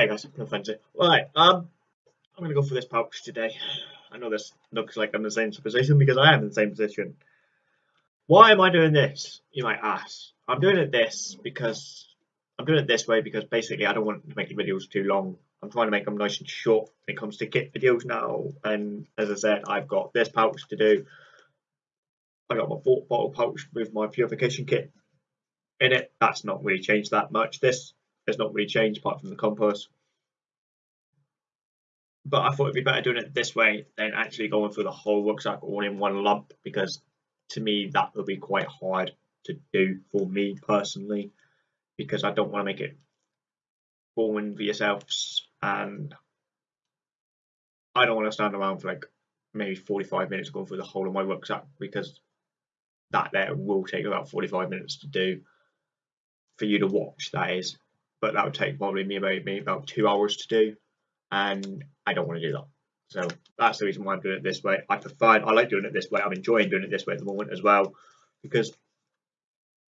Hey guys, no fancy. Right, um, I'm gonna go for this pouch today. I know this looks like I'm in the same position because I am in the same position. Why am I doing this? You might ask. I'm doing it this because I'm doing it this way because basically I don't want to make the videos too long. I'm trying to make them nice and short when it comes to kit videos now. And as I said, I've got this pouch to do. I got my bottle pouch with my purification kit in it. That's not really changed that much. This has not really changed apart from the compass. But I thought it'd be better doing it this way than actually going through the whole rucksack all in one lump because to me that would be quite hard to do for me personally because I don't want to make it boring for yourselves and I don't want to stand around for like maybe 45 minutes going through the whole of my rucksack because that there will take about 45 minutes to do for you to watch that is. But that would take probably me about me about two hours to do and I don't want to do that. So that's the reason why I'm doing it this way. I prefer I like doing it this way. I'm enjoying doing it this way at the moment as well because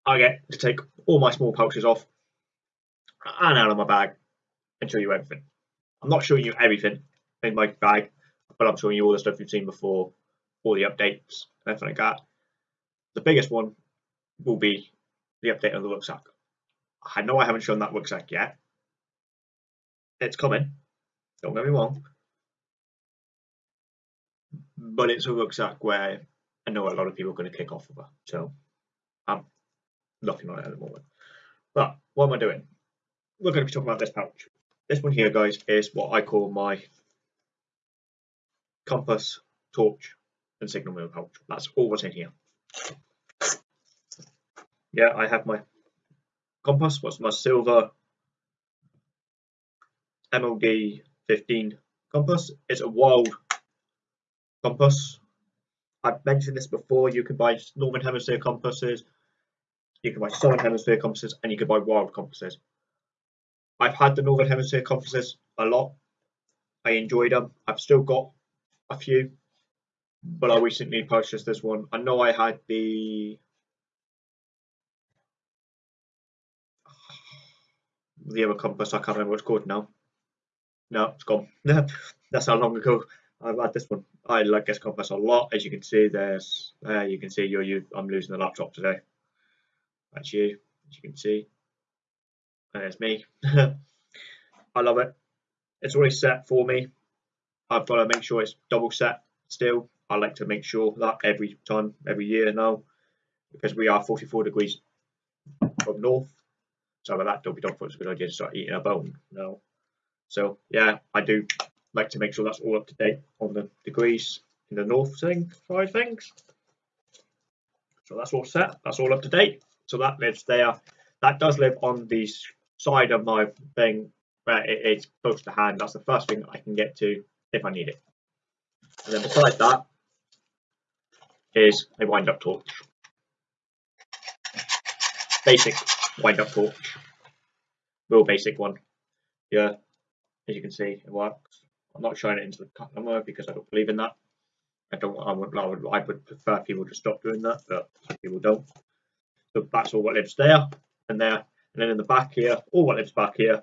I get to take all my small pouches off and out of my bag and show you everything. I'm not showing you everything in my bag but I'm showing you all the stuff you've seen before all the updates everything like that. The biggest one will be the update on the rucksack. I know I haven't shown that rucksack yet. It's coming. Don't get me wrong. But it's a rucksack where I know a lot of people are going to kick off of it. So I'm looking on it at the moment. But what am I doing? We're going to be talking about this pouch. This one here, guys, is what I call my compass, torch, and signal wheel pouch. That's all what's in here. Yeah, I have my compass was my Silva MOD 15 compass. It's a wild compass. I've mentioned this before. You can buy Northern Hemisphere compasses, you can buy Southern Hemisphere compasses, and you can buy wild compasses. I've had the Northern Hemisphere compasses a lot. I enjoyed them. I've still got a few, but I recently purchased this one. I know I had the the other compass. I can't remember what it's called now. No, it's gone. That's how long ago I've had this one. I like this compass a lot. As you can see, there's uh, you can see you're you. I'm losing the laptop today. That's you. As you can see, there's me. I love it. It's already set for me. I've got to make sure it's double set still. I like to make sure that every time, every year now, because we are 44 degrees from north so that, Dopey Dog thought it was a good idea to start eating a bone. No. So yeah, I do like to make sure that's all up to date on the degrees in the north thing side things. So that's all set. That's all up to date. So that lives there. That does live on the side of my thing where it is close to hand. That's the first thing I can get to if I need it. And then beside that is a wind up torch. Basic wind up torch. Real basic one. Yeah, as you can see, it works. I'm not showing it into the camera because I don't believe in that. I don't. I would. I would, I would prefer people to stop doing that, but people don't. So that's all what lives there and there, and then in the back here, all what lives back here.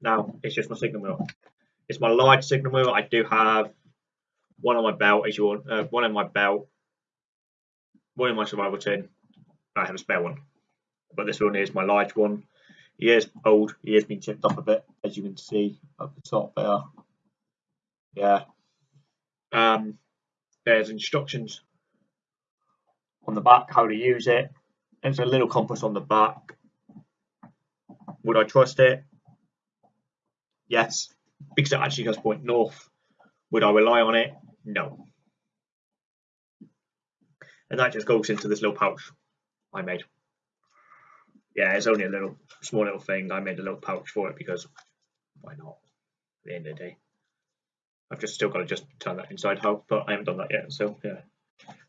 Now it's just my signal wheel. It's my large signal wheel. I do have one on my belt, as you want, uh, one in my belt, one in my survival tin, I have a spare one, but this one is my large one. He is old. He has been chipped up a bit, as you can see at the top there. Yeah. Um, there's instructions on the back how to use it. There's a little compass on the back. Would I trust it? Yes, because it actually does point north. Would I rely on it? No. And that just goes into this little pouch. I made. Yeah, it's only a little small little thing. I made a little pouch for it because why not? At the end of the day, I've just still got to just turn that inside out, but I haven't done that yet. So yeah,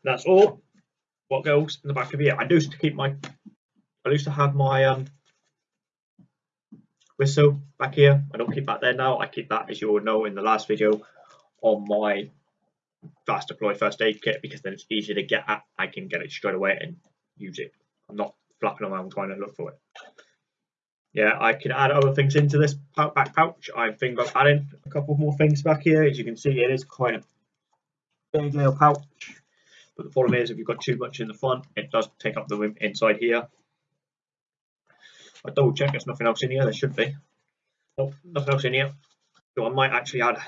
that's all. What goes in the back of here? I used to keep my. I used to have my um whistle back here. I don't keep that there now. I keep that, as you all know, in the last video on my fast deploy first aid kit because then it's easier to get at. I can get it straight away and use it. I'm not flapping around trying to look for it. yeah, I can add other things into this back pouch. I'm thinking about adding a couple more things back here. As you can see, it is quite a big little pouch. But the problem is, if you've got too much in the front, it does take up the room inside here. I double check there's nothing else in here. There should be. Nope, nothing else in here. So I might actually add,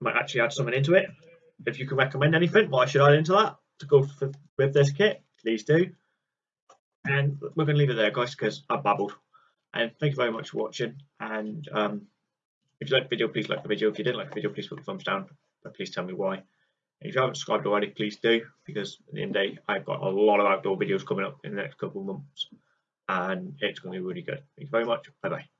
might actually add something into it. If you can recommend anything, what I should add into that to go for, with this kit, please do. And we're going to leave it there, guys, because I babbled. And thank you very much for watching. And um, if you like the video, please like the video. If you didn't like the video, please put the thumbs down. But please tell me why. And if you haven't subscribed already, please do. Because at the end of the day, I've got a lot of outdoor videos coming up in the next couple of months. And it's going to be really good. Thank you very much. Bye bye.